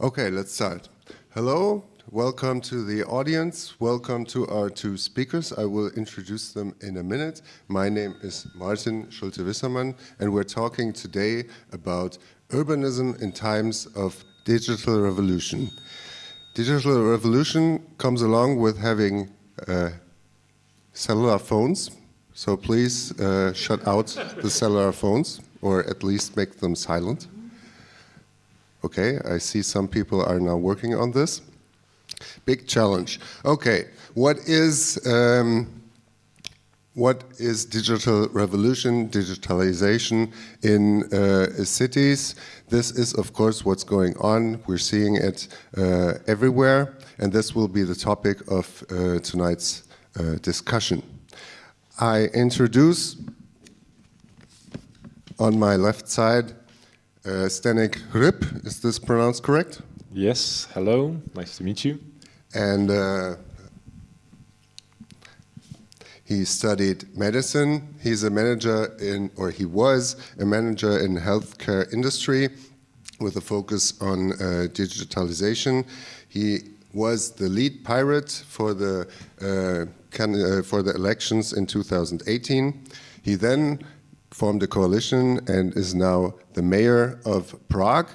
Okay, let's start. Hello, welcome to the audience. Welcome to our two speakers. I will introduce them in a minute. My name is Martin Schulte-Wissermann, and we're talking today about urbanism in times of digital revolution. Digital revolution comes along with having uh, cellular phones, so please uh, shut out the cellular phones, or at least make them silent. Okay, I see some people are now working on this. Big challenge. Okay, what is um, what is digital revolution, digitalization in uh, cities? This is, of course, what's going on. We're seeing it uh, everywhere, and this will be the topic of uh, tonight's uh, discussion. I introduce on my left side uh, Hřib, is this pronounced correct? Yes, hello, nice to meet you. And uh, he studied medicine. He's a manager in, or he was a manager in healthcare industry with a focus on uh, digitalization. He was the lead pirate for the uh, can, uh, for the elections in 2018. He then formed a coalition and is now the mayor of Prague.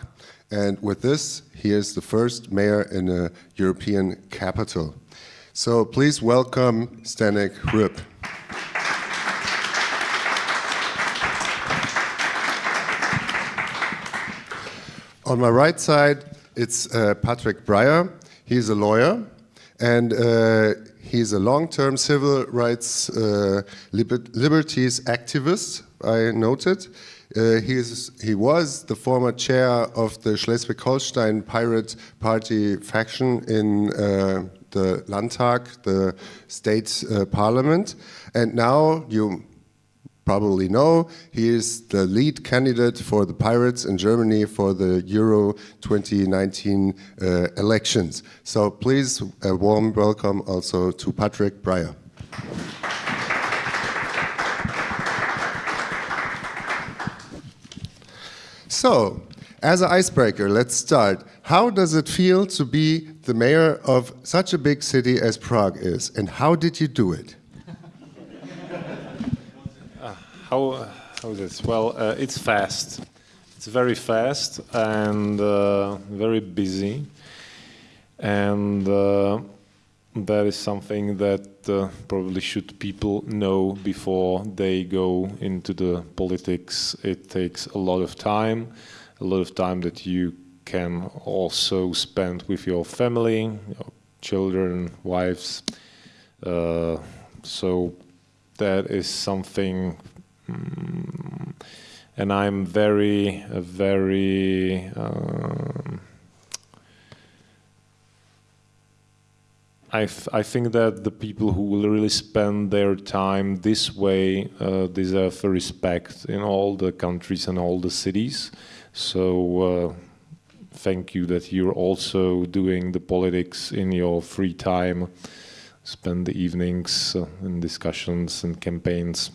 And with this, he is the first mayor in a European capital. So please welcome Zdenek Hřib. On my right side, it's uh, Patrick Breyer. He's a lawyer and uh, he's a long-term civil rights uh, liber liberties activist I noted. Uh, he, is, he was the former chair of the Schleswig-Holstein Pirate Party faction in uh, the Landtag, the state uh, parliament. And now, you probably know, he is the lead candidate for the Pirates in Germany for the Euro 2019 uh, elections. So please, a warm welcome also to Patrick Breyer. So, as an icebreaker, let's start. How does it feel to be the mayor of such a big city as Prague is, and how did you do it? uh, how, how is this? Well, uh, it's fast. It's very fast and uh, very busy. And uh, that is something that uh, probably should people know before they go into the politics. It takes a lot of time, a lot of time that you can also spend with your family, your children, wives. Uh, so that is something, um, and I'm very, very. Um, I, I think that the people who will really spend their time this way uh, deserve respect in all the countries and all the cities. So uh, thank you that you're also doing the politics in your free time, spend the evenings uh, in discussions and campaigns.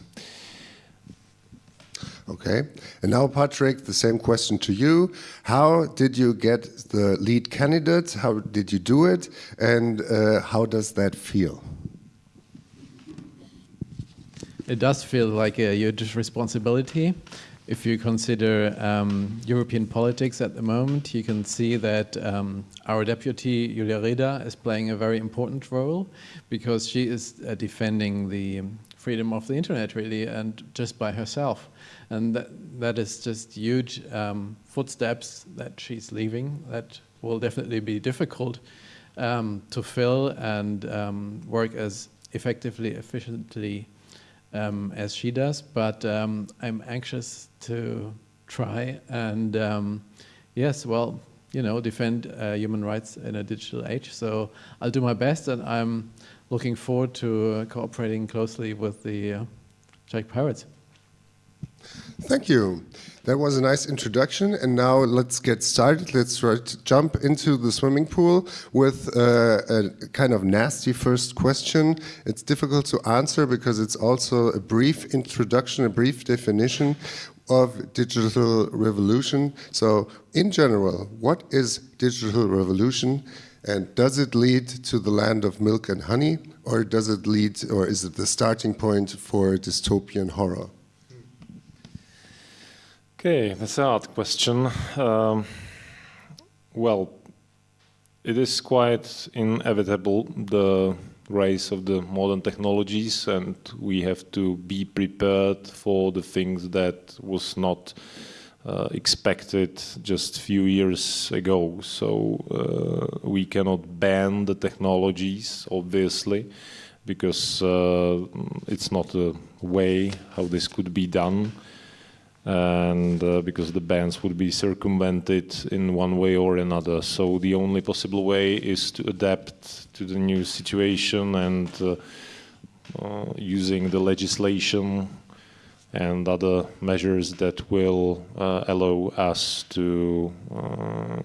Okay, and now Patrick, the same question to you. How did you get the lead candidate? How did you do it? And uh, how does that feel? It does feel like a huge responsibility. If you consider um, European politics at the moment, you can see that um, our deputy, Julia Reda, is playing a very important role because she is uh, defending the freedom of the internet, really, and just by herself. And that, that is just huge um, footsteps that she's leaving that will definitely be difficult um, to fill and um, work as effectively, efficiently um, as she does. But um, I'm anxious to try and um, yes, well, you know, defend uh, human rights in a digital age. So I'll do my best and I'm looking forward to uh, cooperating closely with the uh, Czech Pirates. Thank you. That was a nice introduction, and now let's get started. Let's jump into the swimming pool with uh, a kind of nasty first question. It's difficult to answer because it's also a brief introduction, a brief definition. of digital revolution. So in general, what is digital revolution and does it lead to the land of milk and honey or does it lead or is it the starting point for dystopian horror? Okay, that's an odd question. Um, well, it is quite inevitable the rise of the modern technologies and we have to be prepared for the things that was not uh, expected just a few years ago. So uh, we cannot ban the technologies, obviously, because uh, it's not a way how this could be done and uh, because the bans would be circumvented in one way or another. So the only possible way is to adapt to the new situation and uh, uh, using the legislation and other measures that will uh, allow us to um,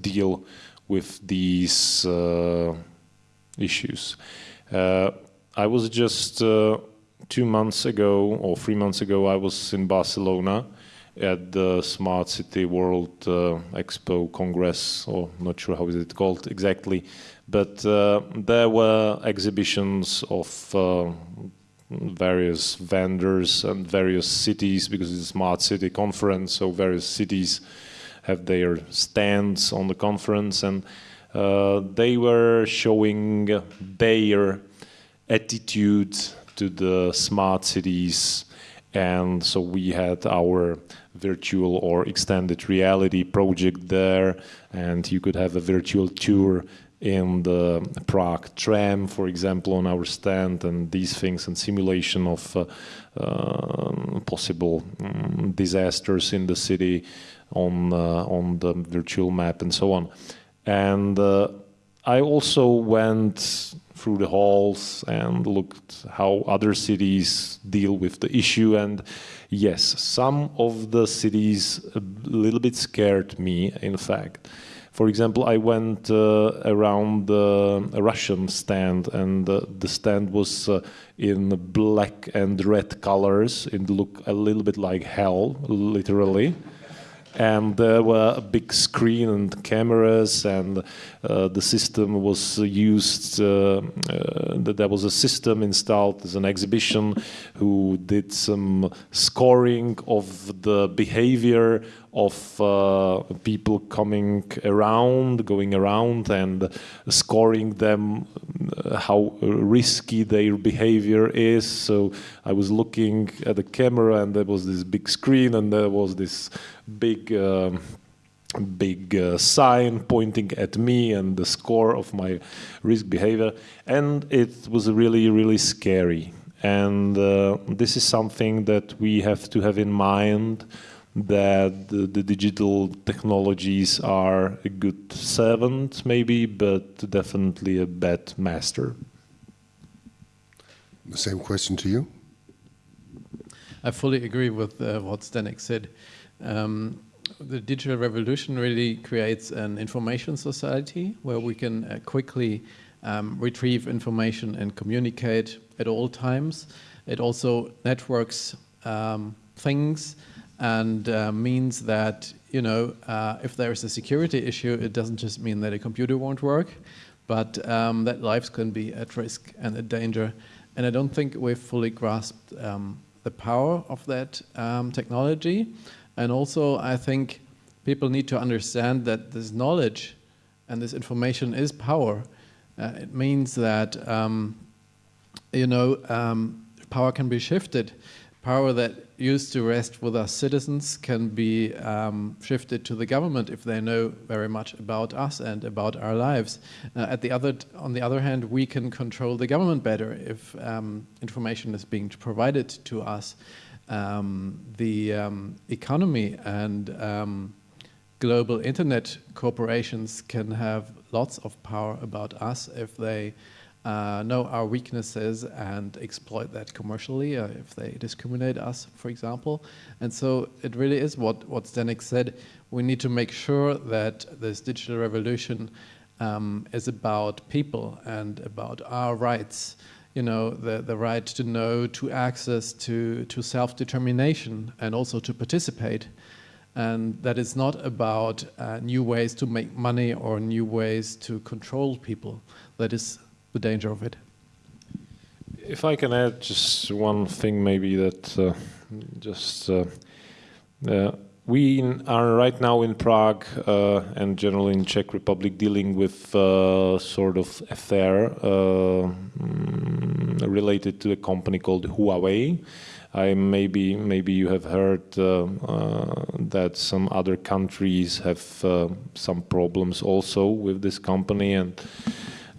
deal with these uh, issues. Uh, I was just two months ago or three months ago, I was in Barcelona at the Smart City World uh, Expo Congress, or not sure how is it called exactly, but uh, there were exhibitions of uh, various vendors and various cities because it's a smart city conference, so various cities have their stands on the conference, and uh, they were showing their attitude to the smart cities. And so we had our virtual or extended reality project there, and you could have a virtual tour in the Prague tram, for example, on our stand, and these things, and simulation of uh, uh, possible um, disasters in the city on uh, on the virtual map, and so on. And uh, I also went through the halls and looked how other cities deal with the issue. And yes, some of the cities a little bit scared me, in fact. For example, I went uh, around the Russian stand, and uh, the stand was uh, in black and red colors. It looked a little bit like hell, literally and there were a big screen and cameras and uh, the system was used uh, uh, there was a system installed as an exhibition who did some scoring of the behavior of uh, people coming around, going around and scoring them uh, how risky their behavior is. So I was looking at the camera and there was this big screen and there was this big um, big uh, sign pointing at me and the score of my risk behavior and it was really really scary and uh, this is something that we have to have in mind that the, the, digital technologies are a good servant maybe but definitely a bad master. The same question to you? I fully agree with uh, what Zdenek said. Um, the digital revolution really creates an information society where we can uh, quickly um, retrieve information and communicate at all times. It also networks um, things and uh, means that, you know, uh, if there is a security issue, it doesn't just mean that a computer won't work, but um, that lives can be at risk and at danger. And I don't think we've fully grasped um, the power of that um, technology. And also, I think people need to understand that this knowledge and this information is power. Uh, it means that, um, you know, um, power can be shifted. Power that used to rest with us citizens can be um, shifted to the government if they know very much about us and about our lives. Uh, at the other, on the other hand, we can control the government better if um, information is being provided to us um, the um, economy and um, global internet corporations can have lots of power about us if they uh, know our weaknesses and exploit that commercially, uh, if they discriminate us, for example. And so it really is what, what Zdenek said. We need to make sure that this digital revolution um, is about people and about our rights you know, the, the right to know, to access to, to self-determination and also to participate. And that is not about uh, new ways to make money or new ways to control people. That is the danger of it. If I can add just one thing, maybe that uh, just uh, uh we are right now in Prague uh, and generally in Czech Republic dealing with uh, sort of affair uh, mm, related to a company called Huawei. I maybe maybe you have heard uh, uh, that some other countries have uh, some problems also with this company and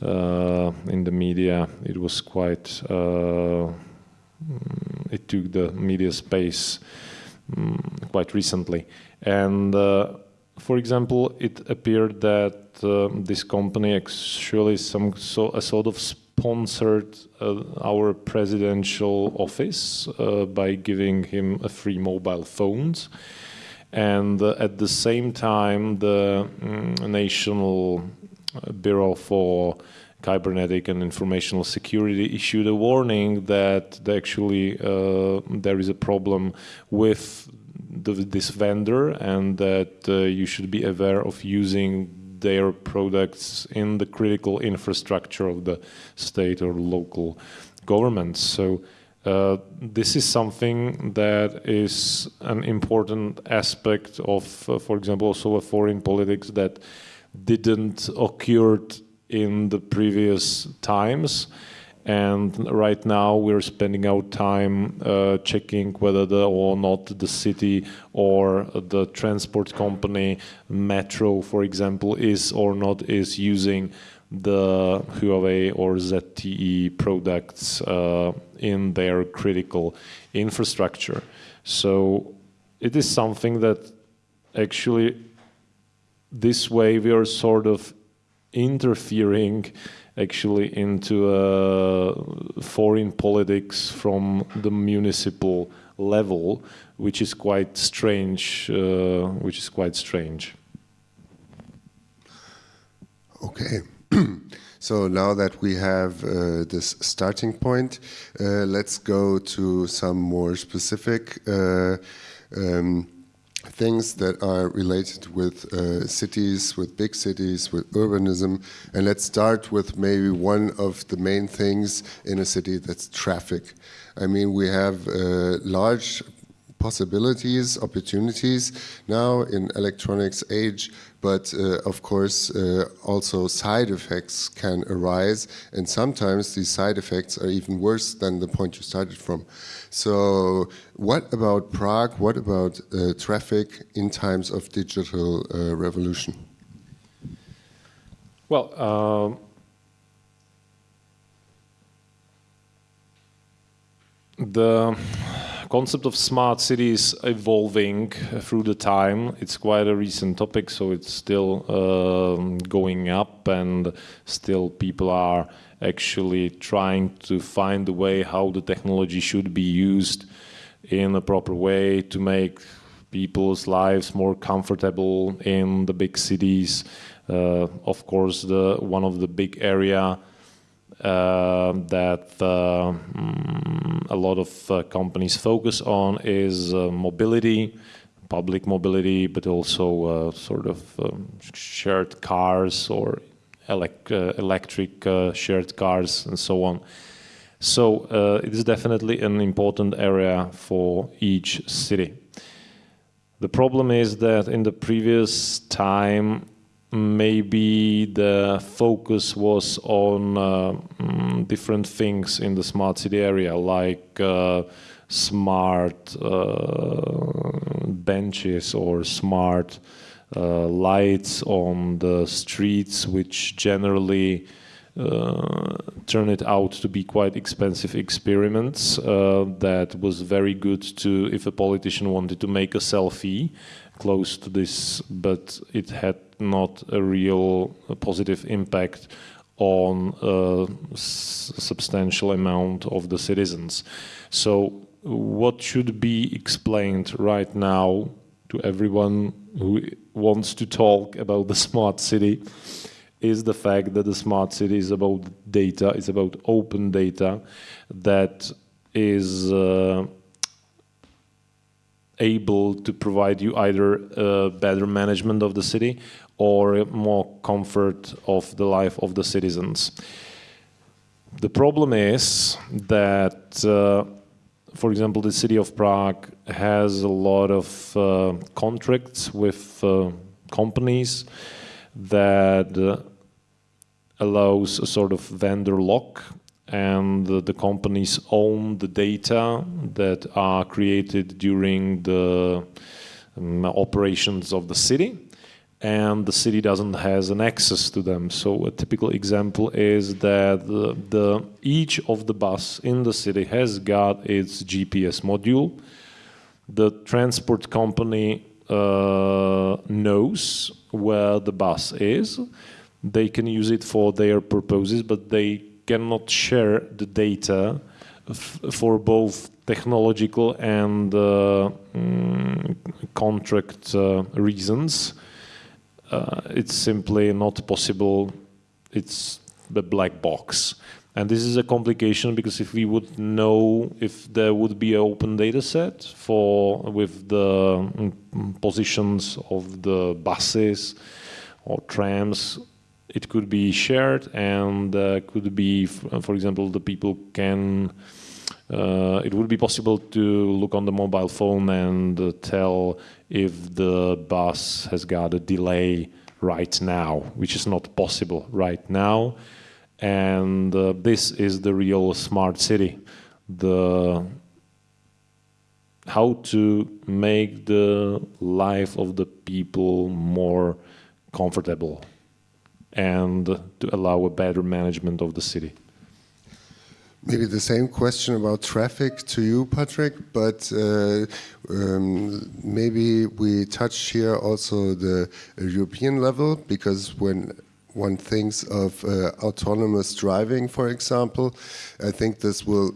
in the media it was quite mm, it took the media space um, quite recently. And uh, for example, it appeared that uh, this company actually some so, a sort of sponsored uh, our presidential office uh, by giving him a free mobile phones. And uh, at the same time, the um, National Bureau for cybernetic and informational security issued a warning that actually uh, there is a problem with the, this vendor and that uh, you should be aware of using their products in the critical infrastructure of the state or local governments. So uh, this is something that is an important aspect of, uh, for example, also a foreign politics that didn't occur in the previous times. And right now we're spending our time uh, checking whether the, or not the city or the transport company, Metro, for example, is or not is using the Huawei or ZTE products uh, in their critical infrastructure. So it is something that actually this way we are sort of interfering actually into uh, foreign politics from the municipal level, which is quite strange. Uh, which is quite strange. Okay. so now that we have uh, this starting point, uh, let's go to some more specific uh, um, things that are related with uh, cities, with big cities, with urbanism. And let's start with maybe one of the main things in a city that's traffic. I mean, we have uh, large possibilities, opportunities now in electronics age, but uh, of course uh, also side effects can arise and sometimes these side effects are even worse than the point you started from. So what about Prague, what about uh, traffic in times of digital uh, revolution? Well, um, the concept of smart cities evolving through the time. It's quite a recent topic, so it's still um, going up and still people are actually trying to find the way how the technology should be used in a proper way to make people's lives more comfortable in the big cities. Uh, of course, the one of the big area uh, that uh, mm, a lot of uh, companies focus on is mobility, public mobility, but also sort of um, shared cars or elec electric shared cars and so on. So uh, it is definitely an important area for each city. The problem is that in the previous time maybe the focus was on uh, mm, different things in the smart city area, like uh, smart uh, benches or smart uh, lights on the streets, which generally uh, turn it out to be quite expensive experiments uh, that was very good to if a politician wanted to make a selfie close to this but it had not a real positive impact on a substantial amount of the citizens. So what should be explained right now to everyone who wants to talk about the smart city is the fact that the smart city is about data, it's about open data that is uh, able to provide you either a better management of the city or more comfort of the life of the citizens. The problem is that, uh, for example, the city of Prague has a lot of uh, contracts with uh, companies that uh, allows a sort of vendor lock and the companies own the data that are created during the um, operations of the city and the city doesn't has an access to them. So a typical example is that the, the, each of the bus in the city has got its GPS module. The transport company uh, knows where the bus is. They can use it for their purposes, but they cannot share the data for both technological and uh, mm, contract uh, reasons uh, it's simply not possible. It's the black box. And this is a complication because if we would know if there would be an open data set for with the mm, positions of the buses or trams, it could be shared and uh, could be, for example, the people can uh, it would be possible to look on the mobile phone and uh, tell if the bus has got a delay right now, which is not possible right now. And uh, this is the real smart city. The how to make the life of the people more comfortable and to allow a better management of the city. Maybe the same question about traffic to you, Patrick, but uh, um, maybe we touch here also the European level, because when one thinks of uh, autonomous driving, for example, I think this will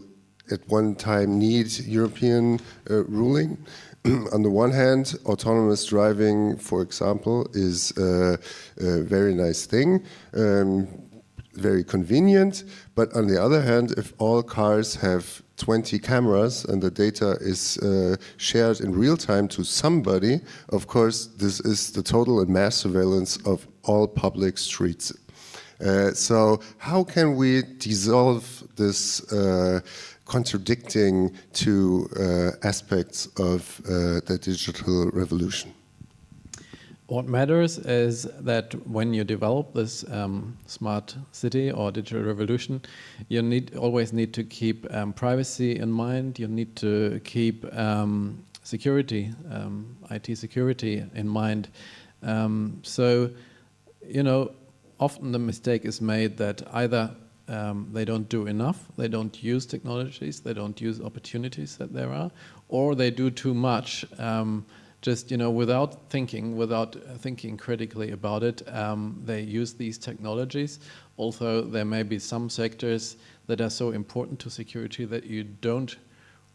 at one time need European uh, ruling. on the one hand, autonomous driving, for example, is uh, a very nice thing. Um, very convenient. But on the other hand, if all cars have 20 cameras and the data is uh, shared in real time to somebody, of course, this is the total and mass surveillance of all public streets. Uh, so how can we dissolve this uh, contradicting two uh, aspects of uh, the digital revolution? What matters is that when you develop this um, smart city or digital revolution, you need always need to keep um, privacy in mind. You need to keep um, security, um, IT security in mind. Um, so, you know, often the mistake is made that either um, they don't do enough, they don't use technologies, they don't use opportunities that there are, or they do too much just you know without thinking, without thinking critically about it, um, they use these technologies. Although there may be some sectors that are so important to security that you don't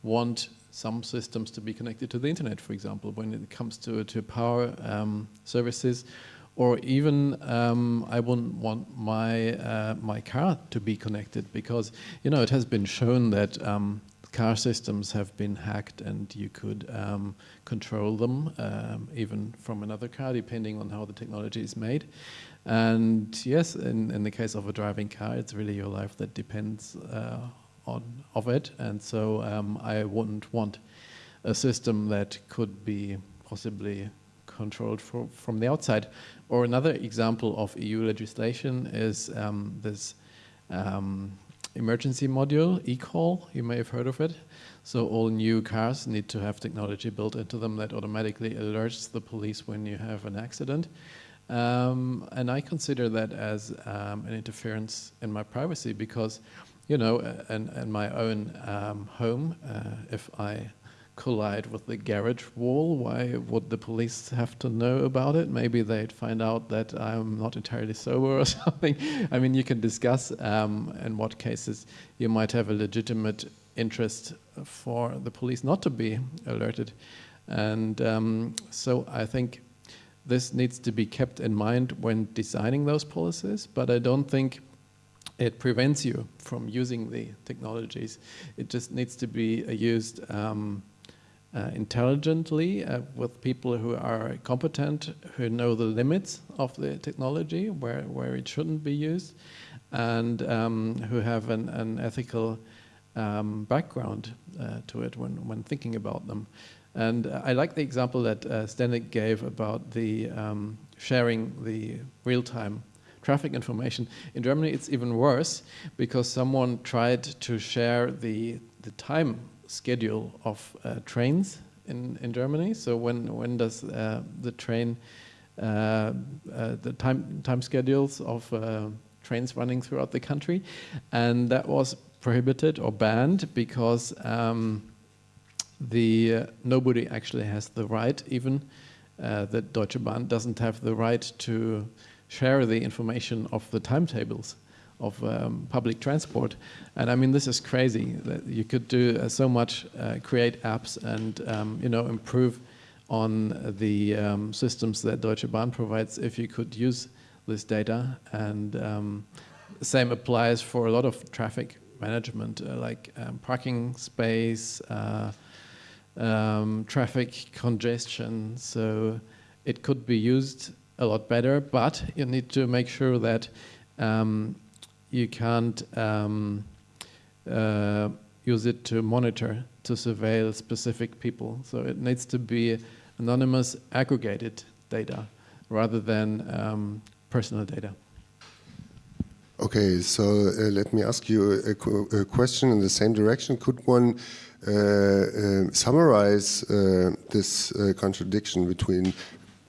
want some systems to be connected to the internet, for example, when it comes to to power um, services, or even um, I wouldn't want my uh, my car to be connected because you know it has been shown that um, car systems have been hacked and you could um, control them um, even from another car depending on how the technology is made. And yes, in, in the case of a driving car, it's really your life that depends uh, on of it. And so um, I wouldn't want a system that could be possibly controlled for, from the outside. Or another example of EU legislation is um, this um, emergency module, eCall, you may have heard of it. So all new cars need to have technology built into them that automatically alerts the police when you have an accident. Um, and I consider that as um, an interference in my privacy because, you know, in, in my own um, home, uh, if I collide with the garage wall, why would the police have to know about it? Maybe they'd find out that I'm not entirely sober or something. I mean, you can discuss um, in what cases you might have a legitimate interest for the police not to be alerted. And um, so I think this needs to be kept in mind when designing those policies, but I don't think it prevents you from using the technologies. It just needs to be uh, used um, uh, intelligently uh, with people who are competent, who know the limits of the technology, where, where it shouldn't be used, and um, who have an, an ethical um, background uh, to it when, when thinking about them. And I like the example that uh, gave about the um, sharing the real-time traffic information. In Germany, it's even worse because someone tried to share the, the time schedule of uh, trains in, in Germany. So when, when does uh, the train, uh, uh the time, time schedules of trains running throughout the country. And that was prohibited or banned because um, the uh, nobody actually has the right, even uh, that Deutsche Bahn doesn't have the right to share the information of the timetables of um, public transport. And I mean, this is crazy you could do uh, so much, uh, create apps and, um, you know, improve on the um, systems that Deutsche Bahn provides if you could use this data. And um, same applies for a lot of traffic management, uh, like um, parking space, uh, um, traffic congestion. So it could be used a lot better, but you need to make sure that um, you can't um, uh, use it to monitor, to surveil specific people. So it needs to be anonymous, aggregated data rather than um, personal data. Okay, so uh, let me ask you a, a, question in the same direction. Could one uh, uh, summarize this uh, contradiction between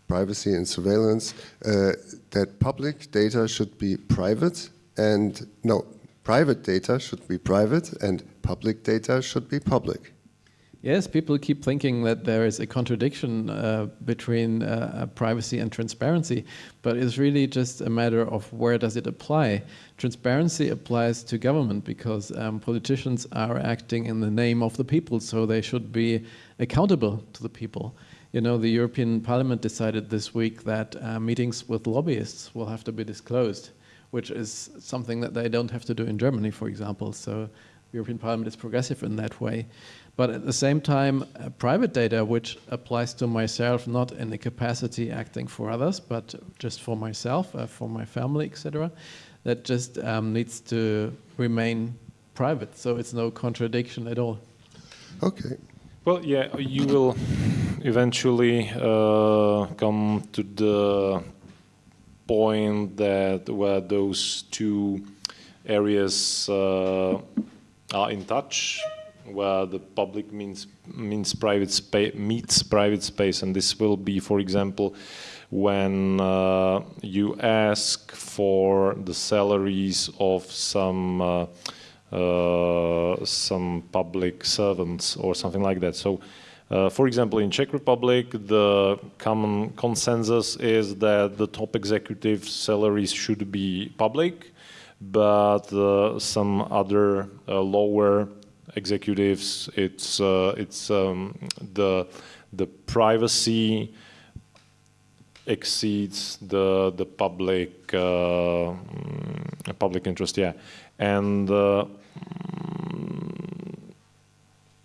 privacy and surveillance, uh, that public data should be private and, no, private data should be private and public data should be public? Yes, people keep thinking that there is a contradiction uh, between uh, privacy and transparency, but it's really just a matter of where does it apply. Transparency applies to government because um, politicians are acting in the name of the people, so they should be accountable to the people. You know, the European Parliament decided this week that uh, meetings with lobbyists will have to be disclosed, which is something that they don't have to do in Germany, for example. So the European Parliament is progressive in that way. But at the same time, uh, private data, which applies to myself, not in the capacity acting for others, but just for myself, uh, for my family, etc., that just um, needs to remain private. So it's no contradiction at all. Okay. Well, yeah, you will eventually uh, come to the point that where those two areas uh, are in touch where the public means means private space meets private space, and this will be, for example, when uh, you ask for the salaries of some uh, uh, some public servants or something like that. So. Uh, for example, in Czech Republic, the common consensus is that the top executive salaries should be public, but uh, some other uh, lower executives. It's uh, it's um, the the privacy exceeds the the public uh, mm, public interest. Yeah, and uh,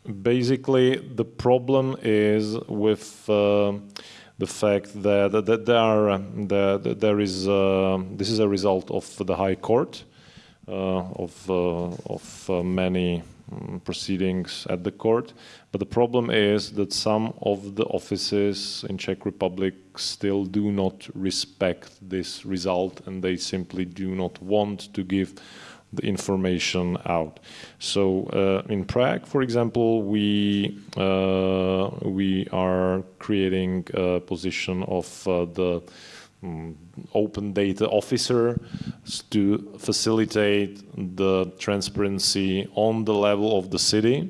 basically the problem is with uh, the fact that, that there are that there is uh, this is a result of the High Court uh, of of many um, proceedings at the court. But the problem is that some of the offices in Czech Republic still do not respect this result and they simply do not want to give the information out. So uh, in Prague, for example, we uh, we are creating a position of uh, the um, open data officer to facilitate the transparency on the level of the city.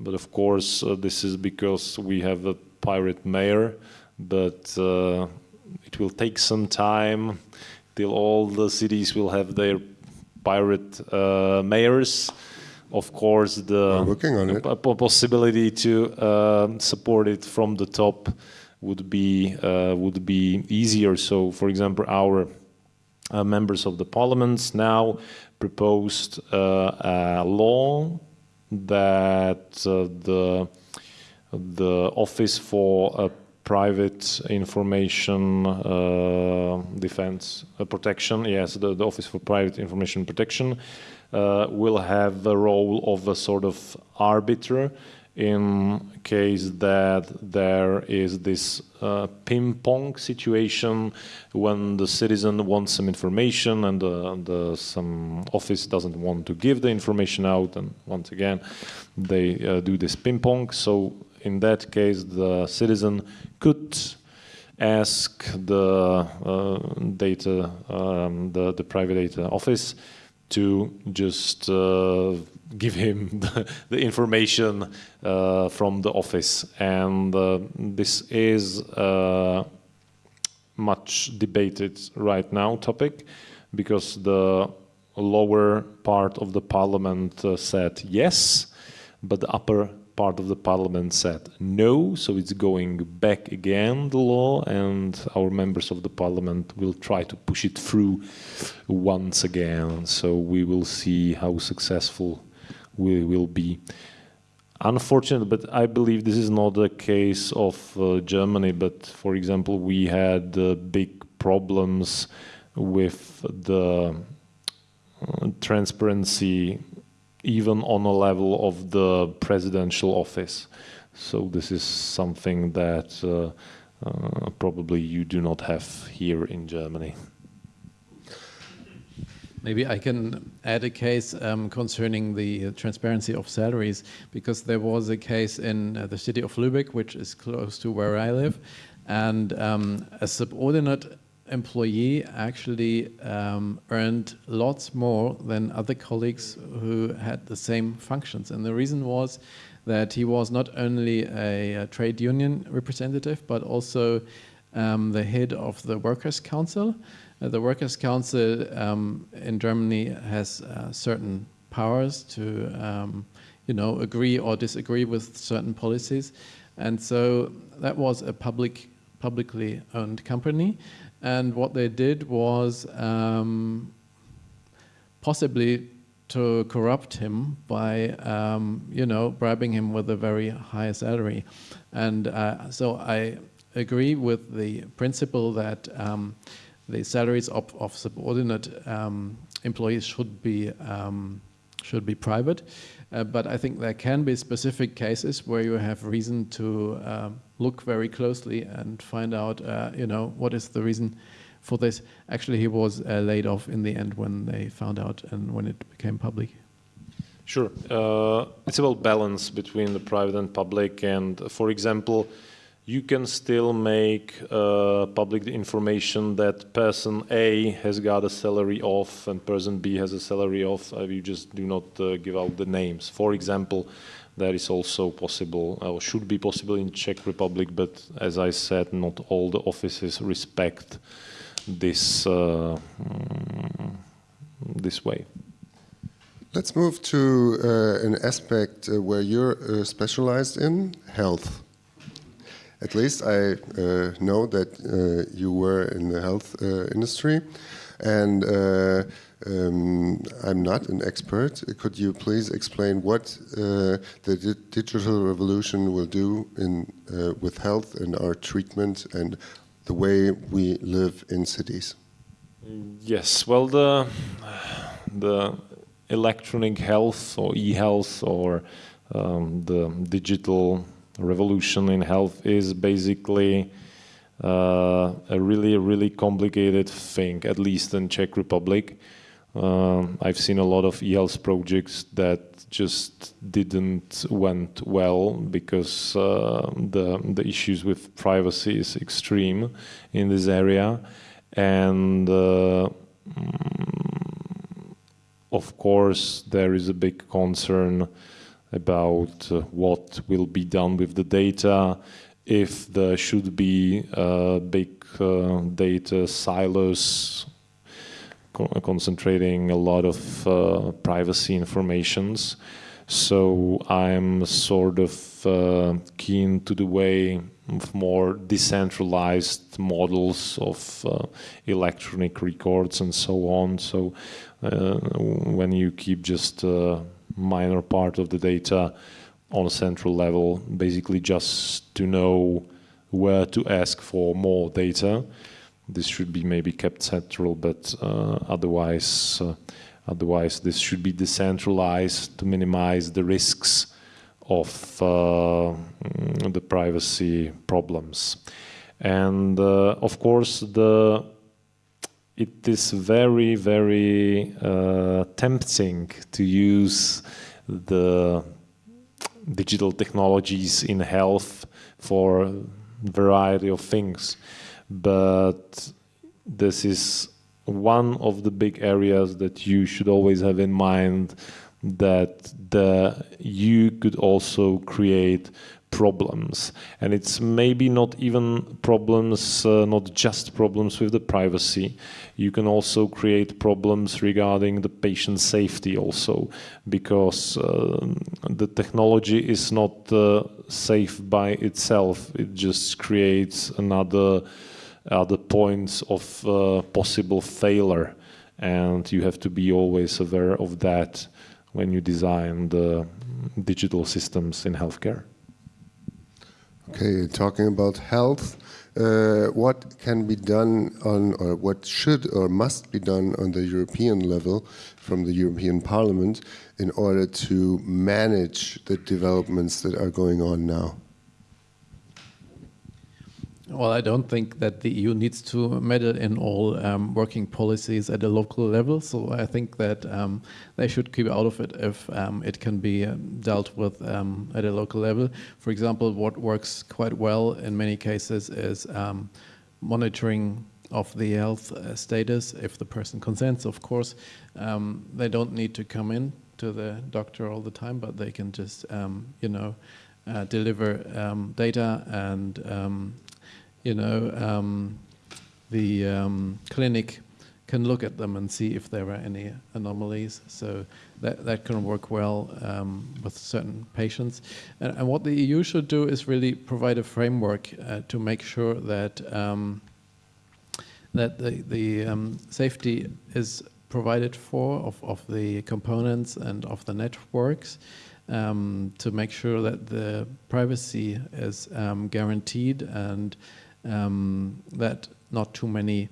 But of course, uh, this is because we have a pirate mayor, but uh, it will take some time till all the cities will have their pirate uh, mayors. Of course, the working on it. possibility to uh, support it from the top would be uh, would be easier. So, for example, our uh, members of the parliaments now proposed uh, a law that uh, the the office for private information uh, defense uh, protection, yes, the, the, Office for Private Information Protection uh, will have the role of a sort of arbiter in case that there is this uh, ping pong situation when the citizen wants some information and the, some office doesn't want to give the information out and once again they uh, do this ping pong. So in that case, the citizen could ask the uh, data, um, the, the private data office to just uh, give him the, the information uh, from the office. And uh, this is a much debated right now topic because the lower part of the parliament uh, said yes, but the upper part of the parliament said no, so it's going back again, the law, and our members of the parliament will try to push it through once again. So we will see how successful we will be. Unfortunately, but I believe this is not the case of uh, Germany, but for example, we had uh, big problems with the uh, transparency even on a level of the presidential office. So this is something that uh, uh, probably you do not have here in Germany. Maybe I can add a case um, concerning the transparency of salaries, because there was a case in uh, the city of Lübeck, which is close to where I live, and um, a subordinate employee actually um, earned lots more than other colleagues who had the same functions. And the reason was that he was not only a, a trade union representative, but also um, the head of the Workers' Council. Uh, the Workers' Council um, in Germany has uh, certain powers to, um, you know, agree or disagree with certain policies. And so that was a public, publicly owned company. And what they did was um, possibly to corrupt him by, um, you know, bribing him with a very high salary. And uh, so I agree with the principle that um, the salaries of, of subordinate um, employees should be um, should be private. Uh, but I think there can be specific cases where you have reason to uh, look very closely and find out, uh, you know, what is the reason for this. Actually, he was uh, laid off in the end when they found out and when it became public. Sure. Uh, it's about balance between the private and public. And for example, you can still make uh, public information that person A has got a salary off and person B has a salary off. Uh, you just do not uh, give out the names. For example, that is also possible or should be possible in Czech Republic, but as I said, not all the offices respect this uh, mm, this way. Let's move to uh, an aspect uh, where you're specialized in health. At least I uh, know that uh, you were in the health uh, industry, and um, I'm not an expert. Could you please explain what uh, the di digital revolution will do in uh, with health and our treatment and the way we live in cities? Yes. Well, the the electronic health or e-health or um, the digital revolution in health is basically uh, a really, really complicated thing, at least in Czech Republic. Uh, I've seen a lot of e-health projects that just didn't went well because uh, the the issues with privacy is extreme in this area, and uh, mm, of course there is a big concern about uh, what will be done with the data, if there should be uh, big uh, data silos co concentrating a lot of uh, privacy informations. So I'm sort of uh, keen to the way of more decentralized models of uh, electronic records and so on. So when you keep just minor part of the data on a central level, basically just to know where to ask for more data, this should be maybe kept central, but uh, otherwise, uh, otherwise this should be decentralized to minimize the risks of uh, the privacy problems. And uh, of course, the it is very, very uh, tempting to use the digital technologies in health for a variety of things. But this is one of the big areas that you should always have in mind that the, you could also create problems and it's maybe not even problems uh, not just problems with the privacy you can also create problems regarding the patient safety also because uh, the technology is not uh, safe by itself it just creates another other points of uh, possible failure and you have to be always aware of that when you design the digital systems in healthcare. Okay, talking about health, uh, what can be done on, or what should or must be done on the European level from the European Parliament in order to manage the developments that are going on now? Well, I don't think that the EU needs to meddle in all um, working policies at a local level. So I think that um, they should keep out of it if um, it can be uh, dealt with um, at a local level. For example, what works quite well in many cases is um, monitoring of the health uh, status, if the person consents, of course. Um, they don't need to come in to the doctor all the time, but they can just, you know, uh, deliver data and you know, um, the um, clinic can look at them and see if there are any anomalies. So that, that can work well um, with certain patients. And, and, what the EU should do is really provide a framework uh, to make sure that um, that the, the um, safety is provided for of, of the components and of the networks um, to make sure that the privacy is um, guaranteed and um, that not too many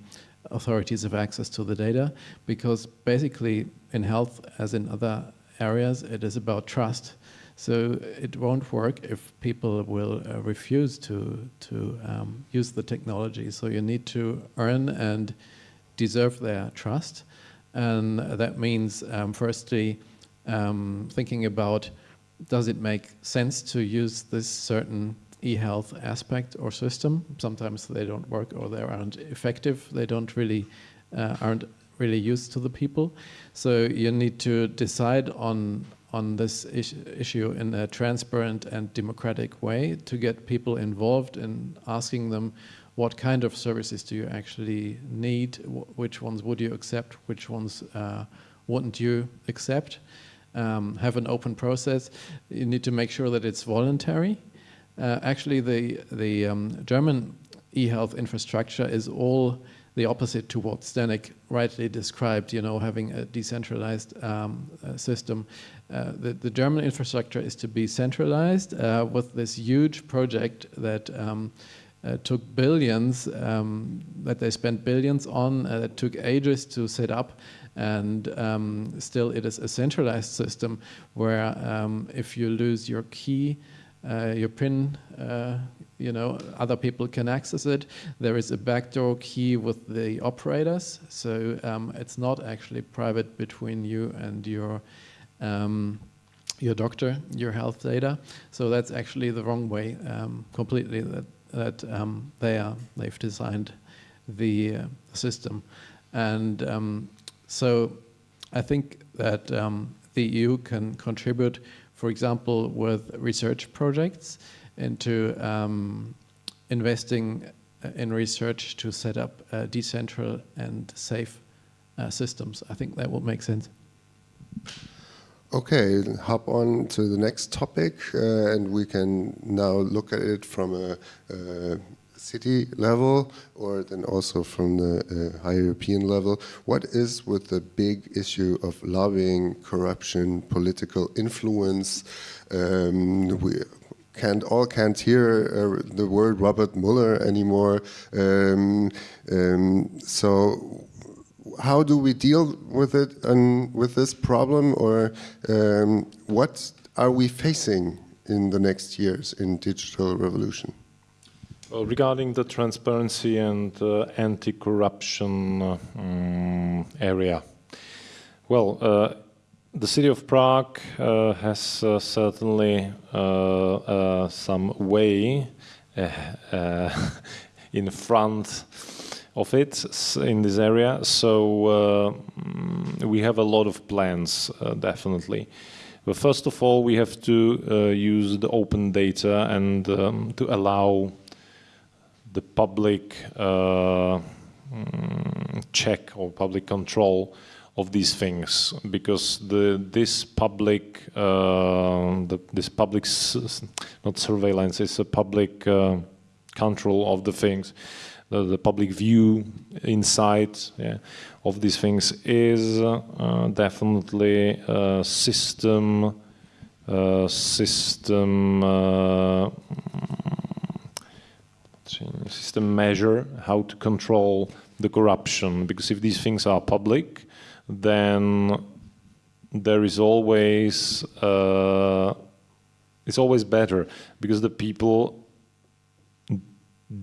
authorities have access to the data because basically in health as in other areas it is about trust. So it won't work if people will uh, refuse to to um, use the technology. So you need to earn and deserve their trust. And that means um, firstly um, thinking about does it make sense to use this certain e-health aspect or system. Sometimes they don't work or they aren't effective. They don't really uh, aren't really used to the people. So you need to decide on on this is issue in a transparent and democratic way to get people involved in asking them what kind of services do you actually need, which ones would you accept, which ones uh, wouldn't you accept. Um, have an open process. You need to make sure that it's voluntary uh, actually, the, the um, German e-health infrastructure is all the opposite to what Zdenek rightly described, you know, having a decentralized um, uh, system. Uh, the, the, German infrastructure is to be centralized uh, with this huge project that um, uh, took billions, um, that they spent billions on, uh, that took ages to set up, and um, still it is a centralized system where um, if you lose your key, uh, your PIN, uh, you know, other people can access it. There is a backdoor key with the operators, so um, it's not actually private between you and your um, your doctor, your health data. So that's actually the wrong way um, completely that that um, they are they've designed the uh, system, and um, so I think that um, the EU can contribute for example, with research projects into um, investing uh, in research to set up uh, decentral and safe uh, systems. I think that would make sense. Okay, hop on to the next topic, uh, and we can now look at it from a, a city level or then also from the uh, high European level. What is with the big issue of lobbying, corruption, political influence? Um, we can't all can't hear uh, the word Robert Mueller anymore. Um, um, so how do we deal with it and with this problem, or um, what are we facing in the next years in digital revolution? Well, regarding the transparency and uh, anti-corruption uh, um, area, well, uh, the city of Prague uh, has uh, certainly uh, some way in front of it in this area. So uh, mm, we have a lot of plans, uh, definitely. But first of all, we have to uh, use the open data and um, to allow the public mm, check or public control of these things because the this public uh, the, this public not surveillance is a public uh, control of the things. The, the public view inside yeah, of these things is uh, definitely a system uh, system uh, system measure how to control the corruption because if these things are public then there is always uh, it's always better because the people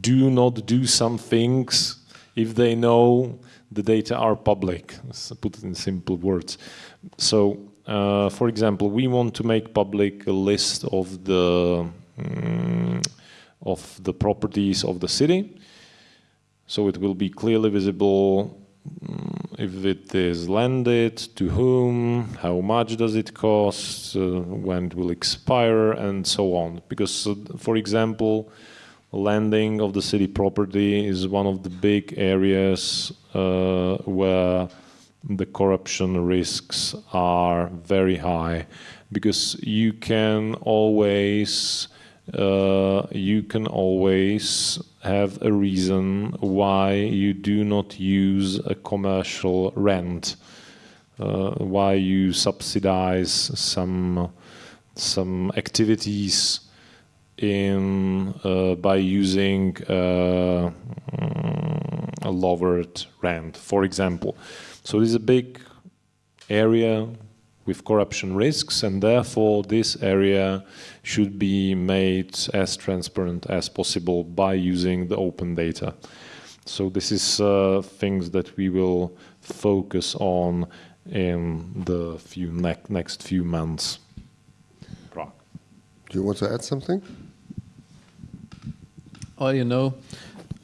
do not do some things if they know the data are public, let's put it in simple words. So, uh, for example, we want to make public a list of the um, of the properties of the city, so it will be clearly visible um, if it is landed, to whom, how much does it cost, uh, when it will expire, and so on. Because, uh, for example, landing of the city property is one of the big areas uh, where the corruption risks are very high because you can always uh, you can always have a reason why you do not use a commercial rent uh, why you subsidize some some activities in uh, by using uh, a lowered rent, for example. So this is a big area with corruption risks, and therefore this area should be made as transparent as possible by using the open data. So this is uh, things that we will focus on in the few ne next few months. Prague. Do you want to add something? Well, you know,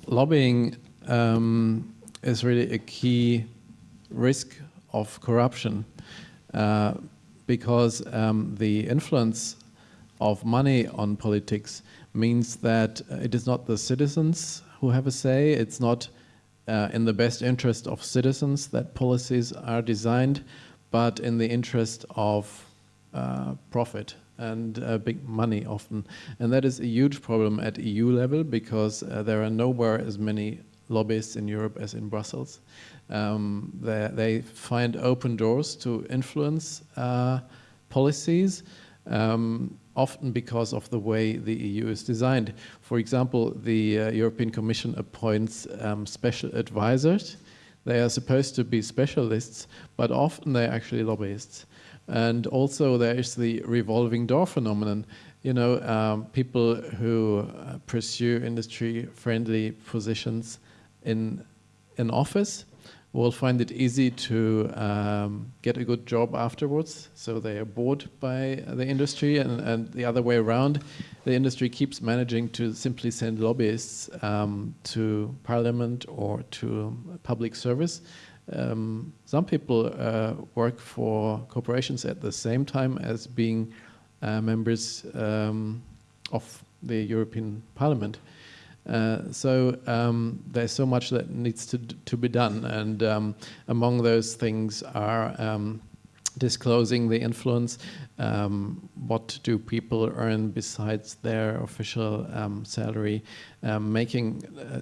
lobbying um, is really a key risk of corruption uh, because um, the influence of money on politics means that it is not the citizens who have a say, it's not uh, in the best interest of citizens that policies are designed, but in the interest of uh, profit and uh, big money often. And that is a huge problem at EU level because uh, there are nowhere as many lobbyists in Europe as in Brussels. Um, they, they, find open doors to influence uh, policies, um, often because of the way the EU is designed. For example, the uh, European Commission appoints um, special advisors. They are supposed to be specialists, but often they're actually lobbyists. And also there is the revolving door phenomenon. You know, um, people who uh, pursue industry-friendly positions in an office will find it easy to um, get a good job afterwards. So they are bored by the industry and, and, the other way around. The industry keeps managing to simply send lobbyists um, to parliament or to public service um, some people uh, work for corporations at the same time as being uh, members um, of the European Parliament. Uh, so um, there's so much that needs to to be done, and um, among those things are um, disclosing the influence. Um, what do people earn besides their official um, salary? Um, making, uh,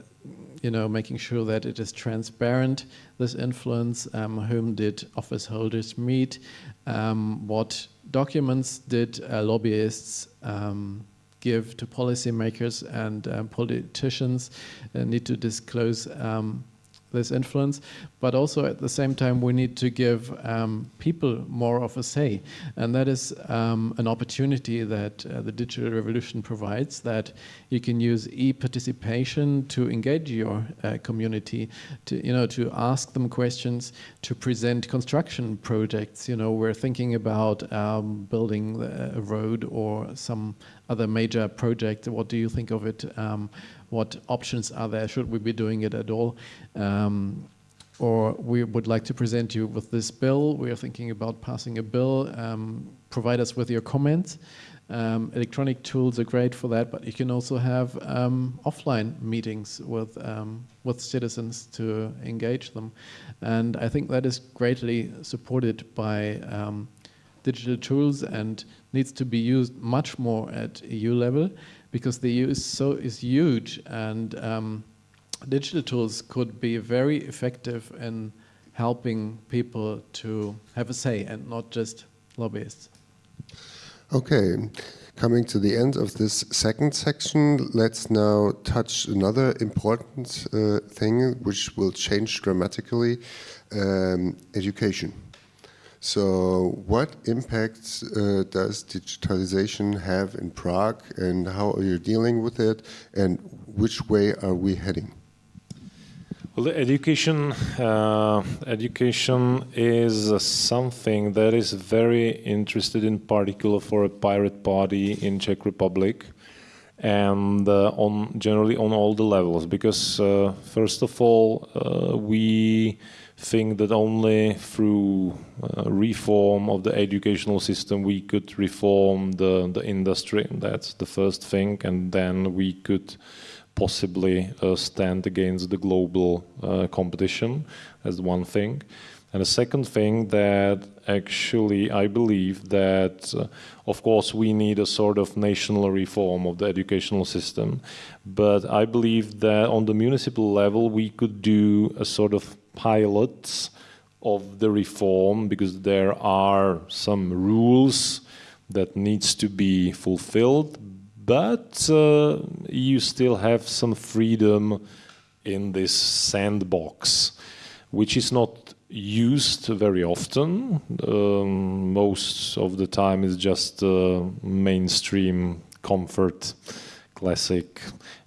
you know, making sure that it is transparent. This influence. Um, whom did office holders meet? Um, what documents did uh, lobbyists? Um, give to policymakers and uh, politicians uh, need to disclose this influence, but also at the same time we need to give um, people more of a say, and that is um, an opportunity that uh, the digital revolution provides. That you can use e-participation to engage your uh, community, to you know to ask them questions, to present construction projects. You know we're thinking about um, building a road or some other major project. What do you think of it? What options are there? Should we be doing it at all? Um, or we would like to present you with this bill. We are thinking about passing a bill. Um, provide us with your comments. Um, electronic tools are great for that, but you can also have um, offline meetings with um, with citizens to engage them, and I think that is greatly supported by um, digital tools and needs to be used much more at EU level because the EU is so is huge and um, digital tools could be very effective in helping people to have a say and not just lobbyists. Okay, coming to the end of this second section, let's now touch another important uh, thing which will change dramatically, um, education. So what impacts uh, does digitalization have in Prague and how are you dealing with it and which way are we heading? Well, the education, uh, education is something that is very interested in particular for a pirate party in Czech Republic and uh, on generally on all the levels because uh, first of all uh, we think that only through uh, reform of the educational system we could reform the, the industry. That's the first thing. And then we could possibly uh, stand against the global uh, competition as one thing. And the second thing that actually I believe that, uh, of course, we need a sort of national reform of the educational system. But I believe that on the municipal level, we could do a sort of pilots of the reform because there are some rules that needs to be fulfilled, but uh, you still have some freedom in this sandbox, which is not used very often. Um, most of the time is just uh, mainstream comfort, classic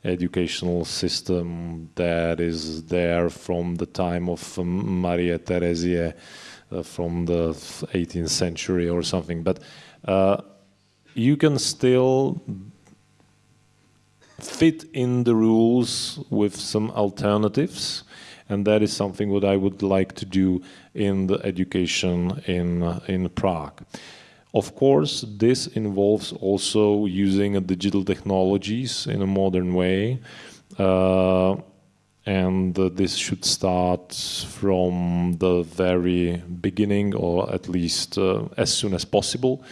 educational system that is there from the time of um, Maria Theresia uh, from the 18th century or something. But uh, you can still fit in the rules with some alternatives and that is something what I would like to do in the education in, uh, in Prague. Of course, this involves also using digital technologies in a modern way. Uh, and uh, this should start from the very beginning or at least uh, as soon as possible.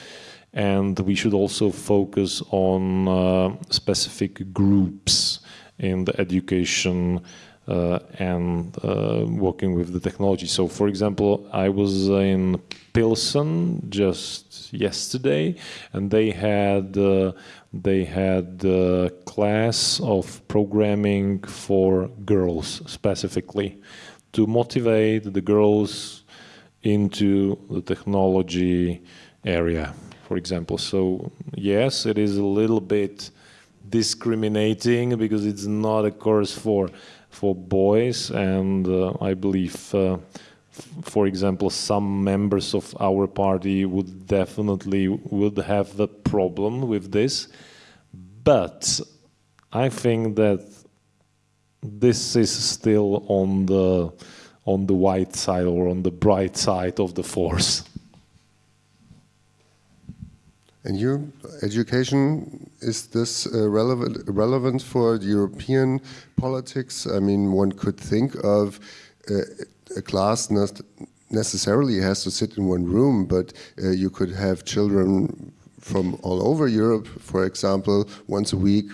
And we should also focus on uh, specific groups in the education uh, and uh, working with the technology. So, for example, I was in Pilsen just yesterday, and they had uh, they had a class of programming for girls specifically to motivate the girls into the technology area, for example. So yes, it is a little bit discriminating because it's not a course for for boys, and uh, I believe, uh, for example, some members of our party would definitely would have a problem with this, but I think that this is still on the on the white side or on the bright side of the force. And you, education, is this uh, relevant, relevant for European politics? I mean, one could think of uh, a class not necessarily has to sit in one room, but uh, you could have children from all over Europe, for example, once a week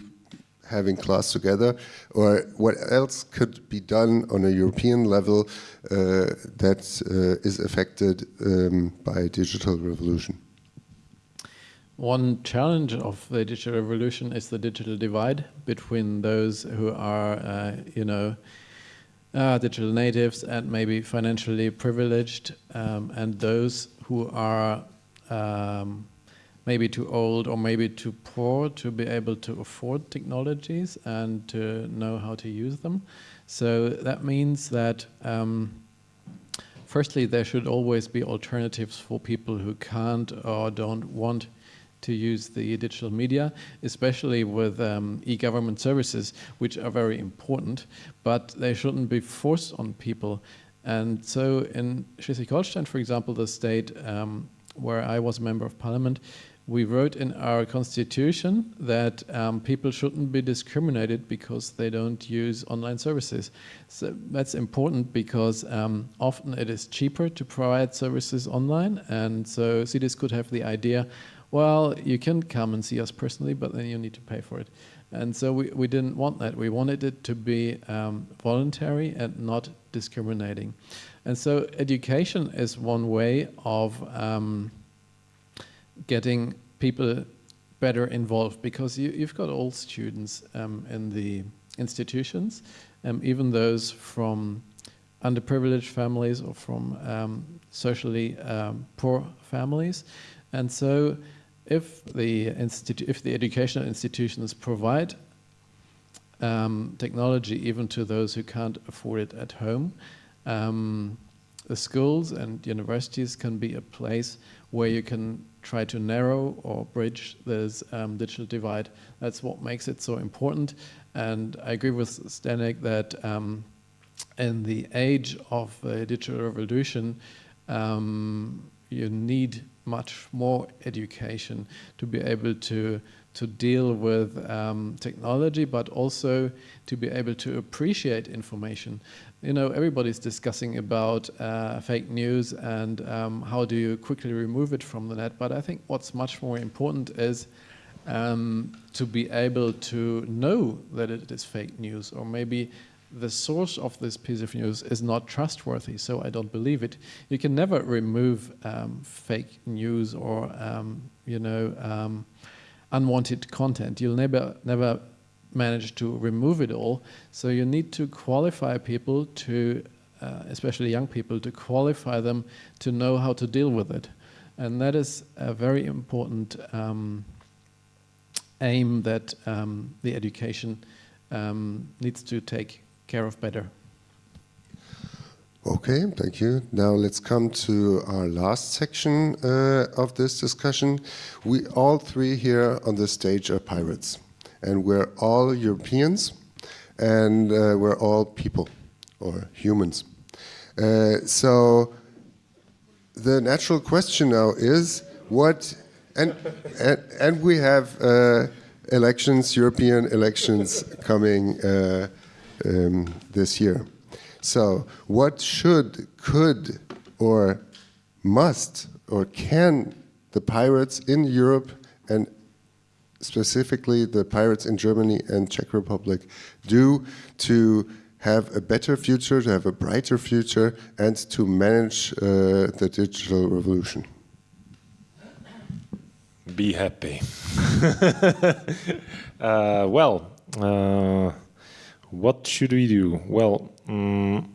having class together, or what else could be done on a European level uh, that uh, is affected um, by digital revolution? One challenge of the digital revolution is the digital divide between those who are, uh, you know, uh, digital natives and maybe financially privileged, um, and those who are um, maybe too old or maybe too poor to be able to afford technologies and to know how to use them. So that means that um, firstly, there should always be alternatives for people who can't or don't want to use the digital media, especially with um, e-government services, which are very important, but they shouldn't be forced on people. And so in Schleswig-Holstein, for example, the state um, where I was a member of parliament, we wrote in our constitution that um, people shouldn't be discriminated because they don't use online services. So that's important because um, often it is cheaper to provide services online and so cities could have the idea, well, you can come and see us personally, but then you need to pay for it. And so we, we didn't want that. We wanted it to be um, voluntary and not discriminating. And so education is one way of um, getting people better involved because you, have got all students um, in the institutions, um, even those from underprivileged families or from um, socially um, poor families. And so if the, if the educational institutions provide um, technology even to those who can't afford it at home, um, the schools and universities can be a place where you can try to narrow or bridge this um, digital divide. That's what makes it so important. And I agree with Zdenek that um, in the age of the digital revolution, um, you need much more education to be able to to deal with um, technology, but also to be able to appreciate information. You know, everybody's discussing about uh, fake news and um, how do you quickly remove it from the net, but I think what's much more important is um, to be able to know that it is fake news or maybe the source of this piece of news is not trustworthy, so I don't believe it. You can never remove um, fake news or, um, you know, um, unwanted content. You'll never, never manage to remove it all. So you need to qualify people to, uh, especially young people, to qualify them to know how to deal with it. And that is a very important um, aim that um, the education um, needs to take care of better. Okay, thank you. Now let's come to our last section uh, of this discussion. We all three here on the stage are pirates, and we're all Europeans, and uh, we're all people or humans. Uh, so the natural question now is what, and and, and we have uh, elections, European elections coming uh, um, this year. So what should, could, or must, or can the pirates in Europe and specifically the pirates in Germany and Czech Republic do to have a better future, to have a brighter future, and to manage uh, the digital revolution? Be happy. uh, well, uh, what should we do? Well, um,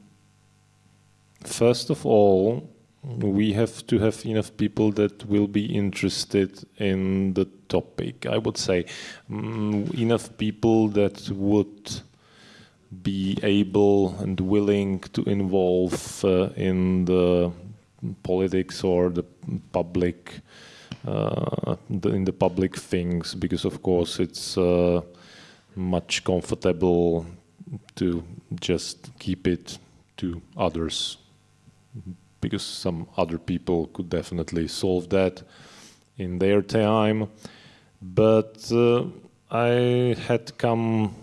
first of all, we have to have enough people that will be interested in the topic. I would say um, enough people that would be able and willing to involve uh, in the politics or the public uh, the, in the public things because of course it's uh, much comfortable to just keep it to others because some other people could definitely solve that in their time but uh, I had come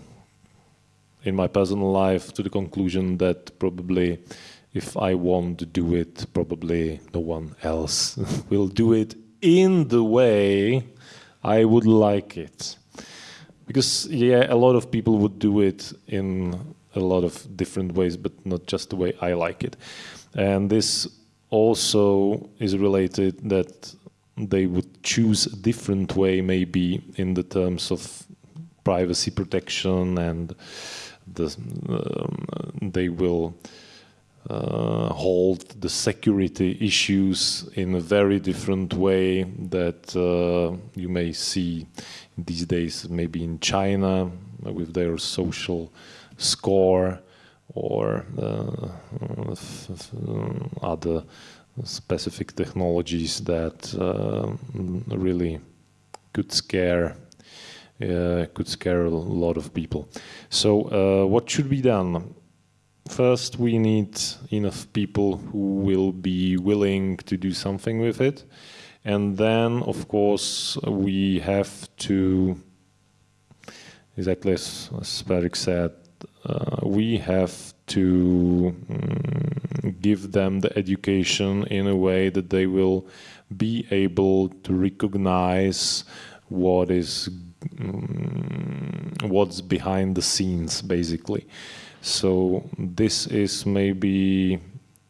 in my personal life to the conclusion that probably if I want to do it, probably no one else will do it in the way I would like it. Because, yeah, a lot of people would do it in a lot of different ways, but not just the way I like it. And this also is related that they would choose a different way, maybe in the terms of privacy protection, and the, um, they will uh, hold the security issues in a very different way that uh, you may see these days, maybe in China with their social score or uh, other specific technologies that uh, really could scare uh, could scare a lot of people. So uh, what should be done? First, we need enough people who will be willing to do something with it. And then, of course, we have to, exactly as, as Patrick said, uh, we have to um, give them the education in a way that they will be able to recognize what is um, what's behind the scenes basically so this is maybe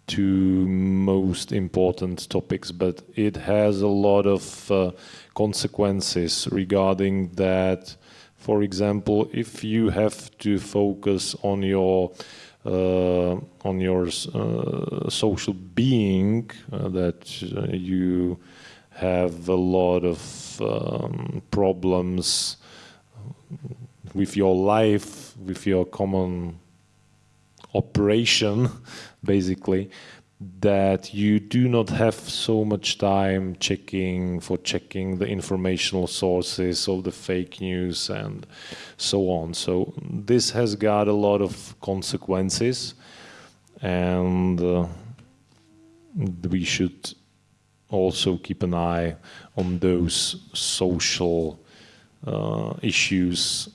two most important topics but it has a lot of uh, consequences regarding that. For example if you have to focus on your uh, on your uh, social being uh, that you have a lot of um, problems with your life, with your common operation, basically, that you do not have so much time checking for checking the informational sources of the fake news and so on. So this has got a lot of consequences and uh, we should also keep an eye on those social uh, issues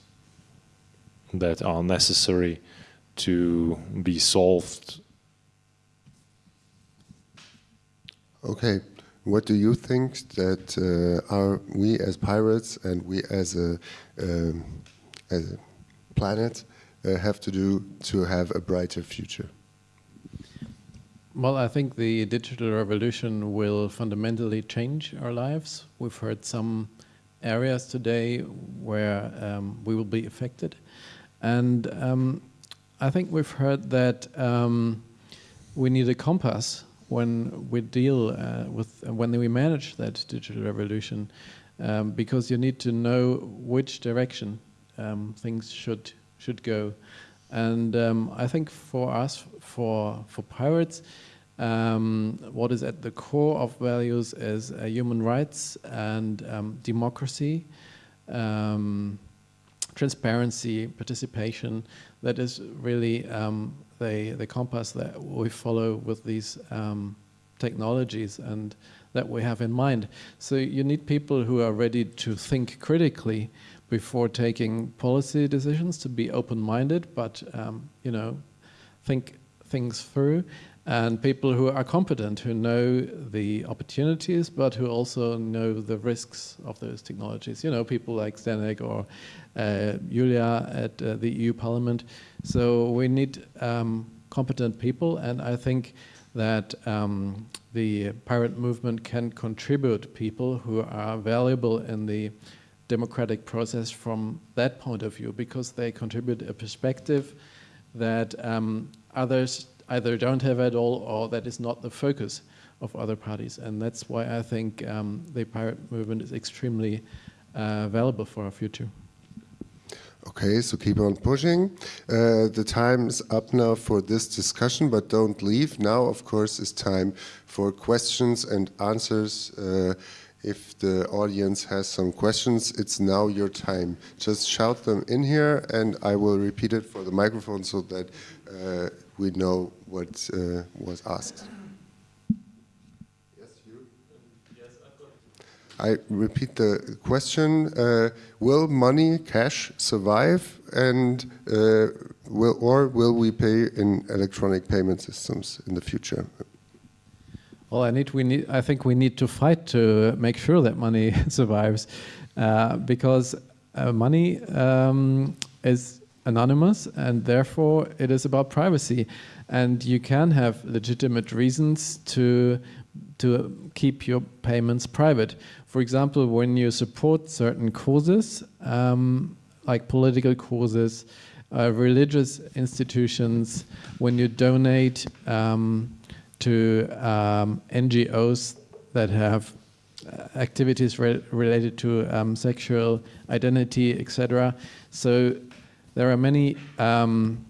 that are necessary to be solved Okay, what do you think that uh, are we as pirates and we as a, um, as a planet uh, have to do to have a brighter future? Well, I think the digital revolution will fundamentally change our lives. We've heard some areas today where um, we will be affected. And um, I think we've heard that um, we need a compass when we deal uh, with uh, when we manage that digital revolution, um, because you need to know which direction um, things should should go, and um, I think for us, for for pirates, um, what is at the core of values is uh, human rights and um, democracy. Transparency, participation, that is really um, the, the compass that we follow with these um, technologies and that we have in mind. So you need people who are ready to think critically before taking policy decisions, to be open-minded, but um, you know, think things through and people who are competent, who know the opportunities, but who also know the risks of those technologies. You know, people like Zdenek or uh, Julia at uh, the EU Parliament. So we need um, competent people, and I think that um, the pirate movement can contribute people who are valuable in the democratic process from that point of view, because they contribute a perspective that um, others either don't have at all or that is not the focus of other parties. And that's why I think um, the pirate movement is extremely uh, valuable for our future. Okay, so keep on pushing. Uh, the time is up now for this discussion, but don't leave. Now, of course, is time for questions and answers. Uh, if the audience has some questions, it's now your time. Just shout them in here and I will repeat it for the microphone so that uh, we know what uh, was asked. Yes, you? I repeat the question. Uh, will money, cash, survive? And uh, will, or will we pay in electronic payment systems in the future? Well, I need we need I think we need to fight to make sure that money survives, uh, because uh, money um, is anonymous and therefore it is about privacy, and you can have legitimate reasons to to keep your payments private. For example, when you support certain causes, um, like political causes, uh, religious institutions, when you donate um, to um, NGOs that have uh, activities re related to um, sexual identity, etc. So there are many um,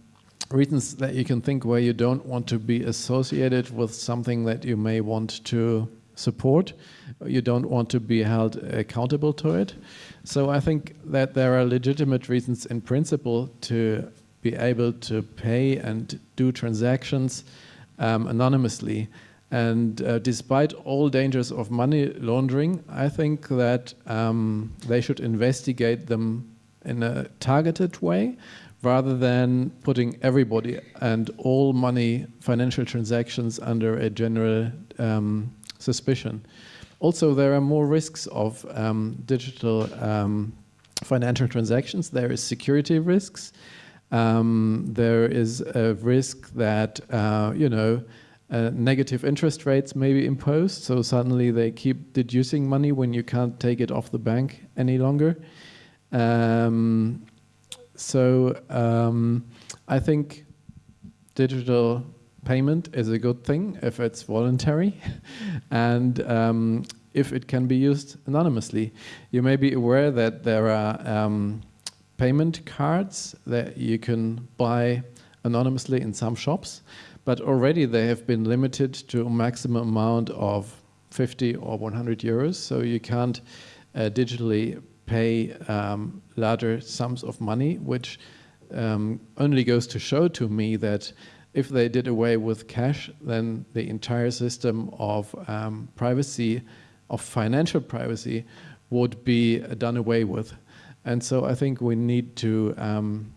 reasons that you can think where you don't want to be associated with something that you may want to support. You don't want to be held accountable to it. So I think that there are legitimate reasons in principle to be able to pay and do transactions um, anonymously. And uh, despite all dangers of money laundering, I think that um, they should investigate them in a targeted way rather than putting everybody and all money financial transactions under a general um, suspicion. Also, there are more risks of um, digital um, financial transactions. There is security risks. Um, there is a risk that, uh, you know, uh, negative interest rates may be imposed. So suddenly they keep deducing money when you can't take it off the bank any longer. Um, so um, I think digital payment is a good thing if it's voluntary and um, if it can be used anonymously. You may be aware that there are um, payment cards that you can buy anonymously in some shops, but already they have been limited to a maximum amount of 50 or 100 euros, so you can't uh, digitally pay um, larger sums of money, which um, only goes to show to me that if they did away with cash, then the entire system of um, privacy, of financial privacy, would be done away with. And so I think we need to um,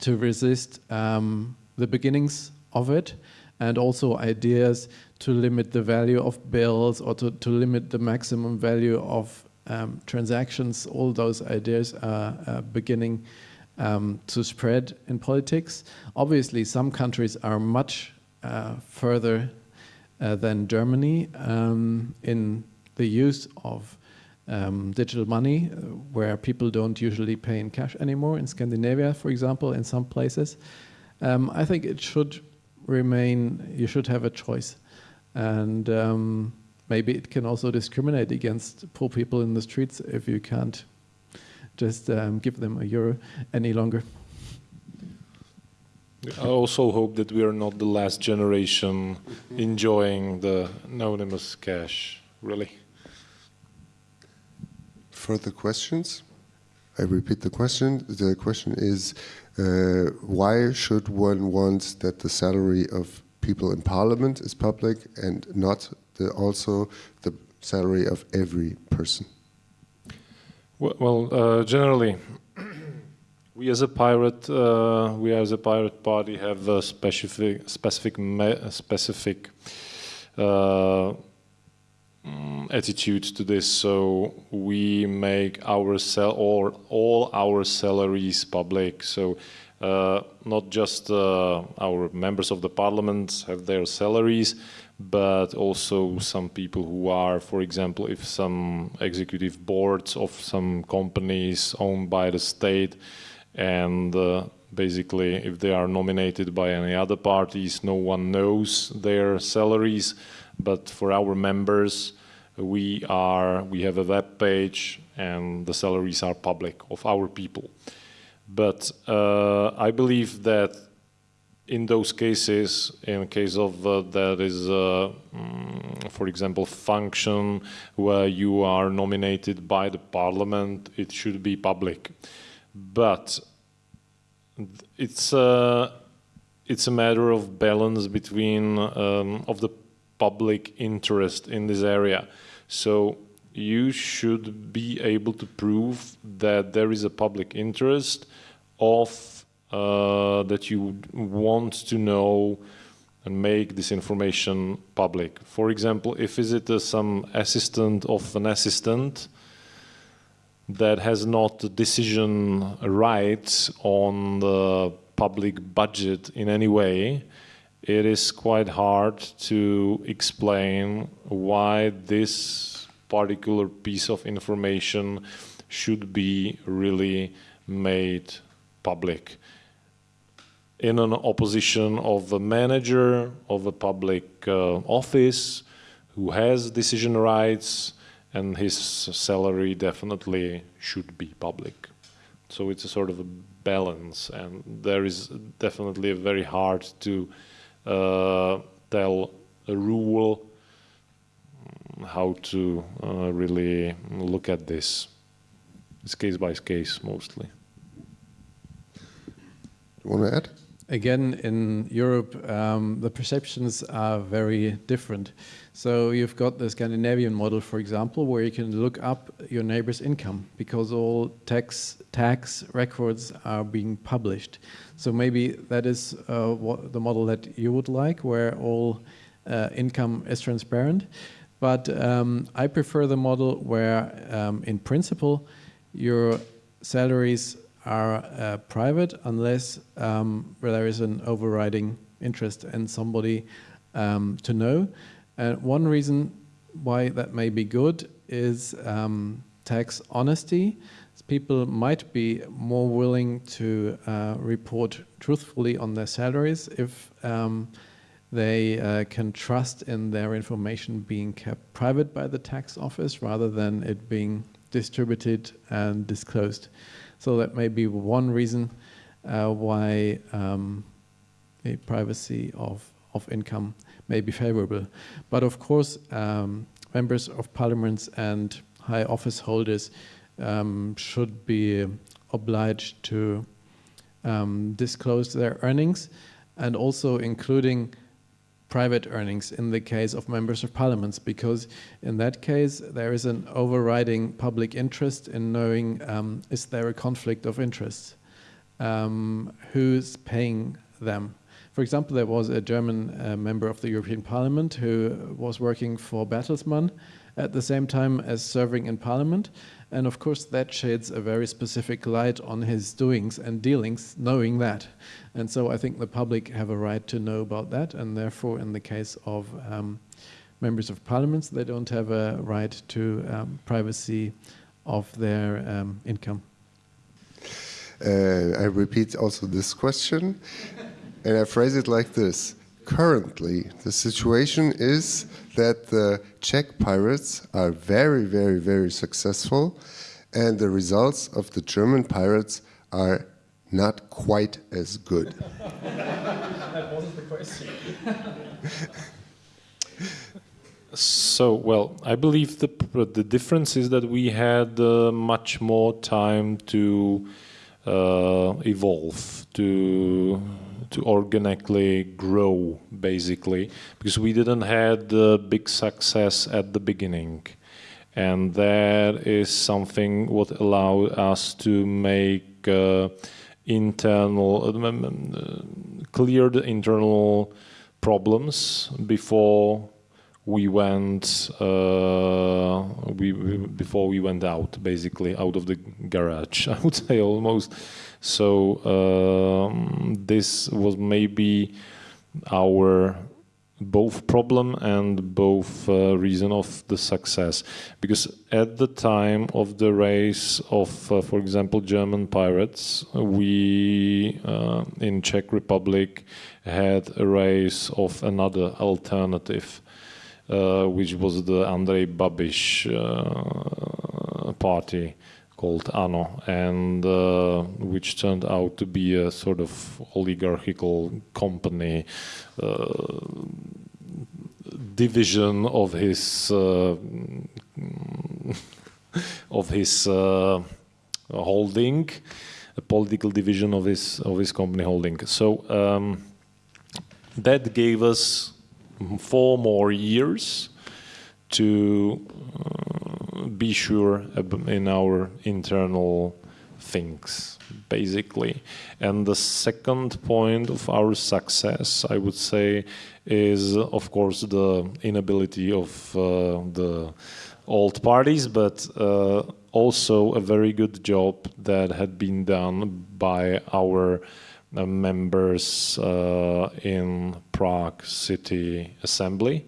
to resist um, the beginnings of it, and also ideas to limit the value of bills or to, to limit the maximum value of um, transactions, all those ideas are, are beginning um, to spread in politics. Obviously, some countries are much uh, further uh, than Germany um, in the use of um, digital money, uh, where people don't usually pay in cash anymore. In Scandinavia, for example, in some places, um, I think it should remain. You should have a choice, and um, maybe it can also discriminate against poor people in the streets if you can't just um, give them a euro any longer. I also hope that we are not the last generation enjoying the anonymous cash, really. Further questions? I repeat the question. The question is, uh, why should one want that the salary of people in parliament is public and not the, also the salary of every person? Well, well uh, generally, we as a pirate, uh, we as a pirate party have a specific, specific, specific uh, mm, attitude to this. So we make our sal or all our salaries public. So not just uh, our members of the parliament have their salaries, but also some people who are, for example, if some executive boards of some companies owned by the state and uh, basically if they are nominated by any other parties, no one knows their salaries, but for our members, we are, we have a web page and the salaries are public of our people. But uh, I believe that in those cases, in case of uh, there is, uh, mm, for example, function where you are nominated by the parliament, it should be public. But it's a, uh, it's a matter of balance between um, of the public interest in this area. So you should be able to prove that there is a public interest of uh, that you want to know and make this information public. For example, if is it uh, some assistant of an assistant that has not decision rights on the public budget in any way, it is quite hard to explain why this particular piece of information should be really made public in an opposition of a manager of a public uh, office who has decision rights and his salary definitely should be public. So it's a sort of a balance and there is definitely very hard to uh, tell a rule mm, how to uh, really look at this. It's case by case mostly. You want to add? Again, in Europe, um, the perceptions are very different. So you've got the Scandinavian model, for example, where you can look up your neighbor's income because all tax tax records are being published. So maybe that is uh, what the model that you would like, where all uh, income is transparent. But um, I prefer the model where, um, in principle, your salaries are uh, private unless um, there is an overriding interest in somebody um, to know. And one reason why that may be good is um, tax honesty. People might be more willing to uh, report truthfully on their salaries if um, they uh, can trust in their information being kept private by the tax office rather than it being distributed and disclosed. So that may be one reason uh, why um, the privacy of, of income may be favorable. But of course, um, members of parliaments and high office holders um, should be obliged to um, disclose their earnings and also including private earnings in the case of members of parliaments because in that case there is an overriding public interest in knowing um, is there a conflict of interest um, who's paying them for example there was a German uh, member of the European Parliament who was working for Bertelsmann at the same time as serving in parliament. And of course that sheds a very specific light on his doings and dealings knowing that. And so I think the public have a right to know about that, and therefore, in the case of um, members of parliaments, they don't have a right to um, privacy of their um, income. Uh, I repeat also this question, and I phrase it like this. Currently, the situation is that the Czech pirates are very, very, very successful, and the results of the German pirates are not quite as good. that wasn't the question. so, well, I believe the, the difference is that we had uh, much more time to uh, evolve, to to organically grow, basically, because we didn't had the big success at the beginning. And that is something what allowed us to make uh, internal, uh, clear the internal problems before we went uh, we, before we went out basically out of the garage I would say almost so um, this was maybe our both problem and both uh, reason of the success. Because at the time of the race of uh, for example German pirates we uh, in Czech Republic had a race of another alternative uh, which was the Andrej Babiš uh, party called ANO and uh, which turned out to be a sort of oligarchical company uh, division of his uh, of his uh, holding a political division of his of his company holding. So um, that gave us four more years to uh, be sure in our internal things, basically. And the second point of our success, I would say, is of course the inability of uh, the old parties, but uh, also a very good job that had been done by our uh, members uh, in Prague City Assembly.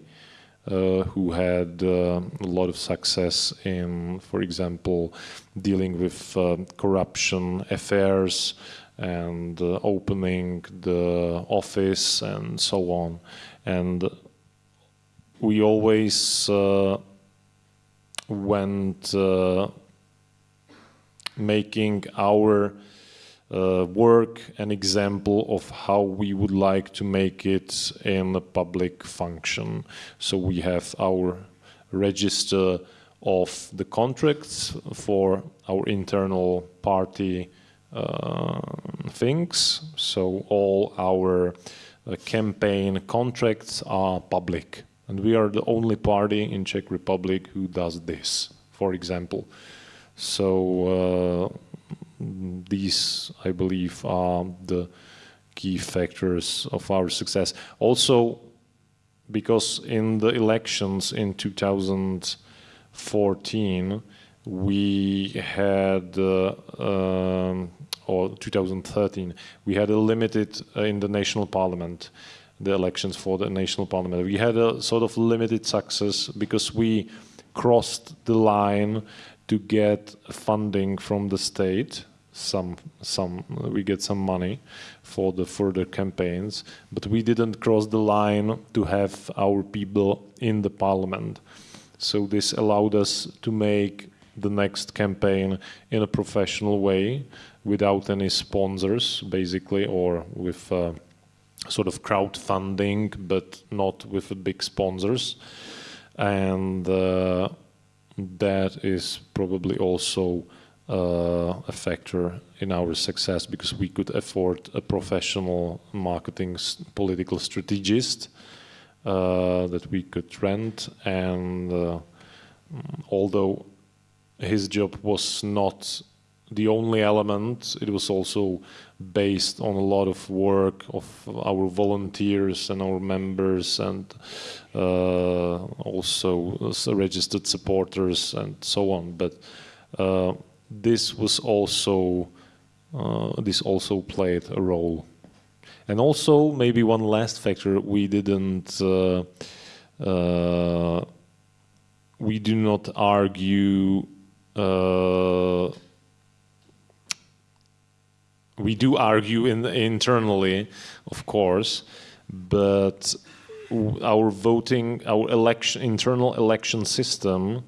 Uh, who had uh, a lot of success in, for example, dealing with uh, corruption affairs and opening the office and so on. And we always went making our uh, work an example of how we would like to make it in a public function. So we have our register of the contracts for our internal party uh, things. So all our uh, campaign contracts are public. And we are the only party in Czech Republic who does this, for example. So uh, these, I believe, are the key factors of our success. Also, because in the elections in 2014, we had, uh, um, or 2013, we had a limited uh, in the national parliament, the elections for the national parliament. We had a sort of limited success because we crossed the line to get funding from the state. Some, some, we get some money for the further campaigns, but we didn't cross the line to have our people in the parliament. So this allowed us to make the next campaign in a professional way without any sponsors, basically, or with uh, sort of crowdfunding, but not with big sponsors. And uh, that is probably also uh, a factor in our success because we could afford a professional marketing political strategist uh, that we could rent and uh, although his job was not the only element. It was also based on a lot of work of our volunteers and our members and uh, also registered supporters and so on. But uh, this was also uh, this also played a role. And also maybe one last factor we didn't uh, uh, we do not argue uh, we do argue in, internally, of course, but our voting, our election, internal election system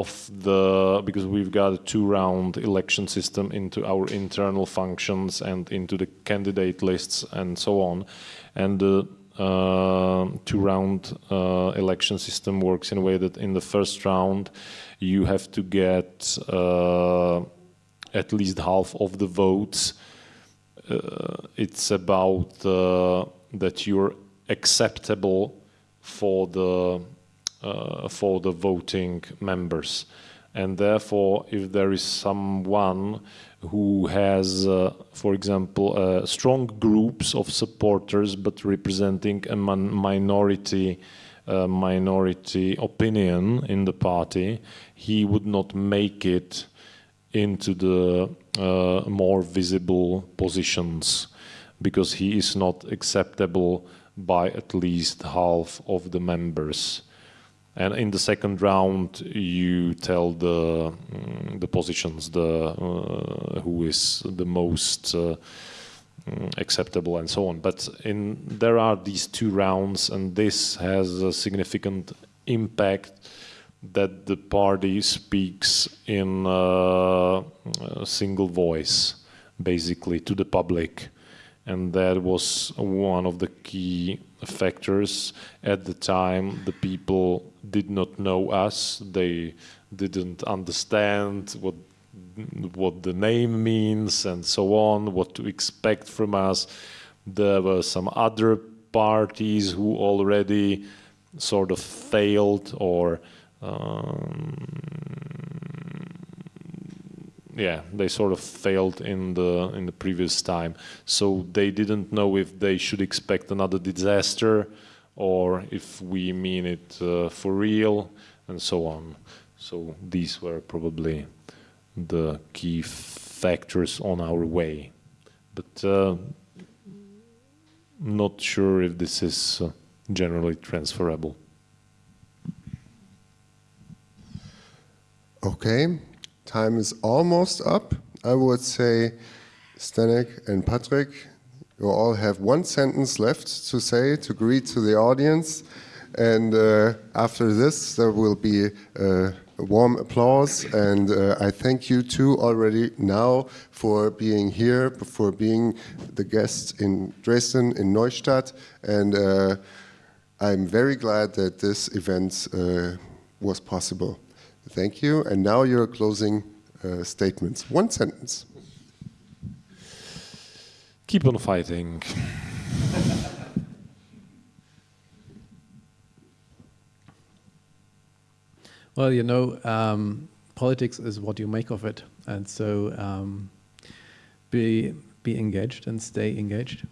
of the because we've got a two-round election system into our internal functions and into the candidate lists and so on, and the uh, two-round uh, election system works in a way that in the first round you have to get uh, at least half of the votes. Uh, it's about uh, that you're acceptable for the for the voting members and therefore if there is someone who has uh, for example uh, strong groups of supporters but representing a minority uh, minority opinion in the party he would not make it into the uh, more visible positions because he is not acceptable by at least half of the members. And in the second round, you tell the mm, the positions, the uh, who is the most uh, mm, acceptable, and so on. But in there are these two rounds, and this has a significant impact that the party speaks in uh, a single voice, basically, to the public. And that was one of the key factors. At the time, the people did not know us. They didn't understand what what the name means and so on, what to expect from us. There were some other parties who already sort of failed or um, yeah, they sort of failed in the in the previous time. So they didn't know if they should expect another disaster or if we mean it uh, for real and so on. So these were probably the key factors on our way. But uh, not sure if this is uh, generally transferable. Okay, time is almost up. I would say, Zdeněk and Patrick, you all have one sentence left to say to greet to the audience. And uh, after this, there will be uh, a warm applause. And uh, I thank you too already now for being here, for being the guest in Dresden, in Neustadt. And uh, I'm very glad that this event uh, was possible. Thank you. And now your closing uh, statements. One sentence. Keep on fighting. Well, you know, um, politics is what you make of it, and so um, be be engaged and stay engaged.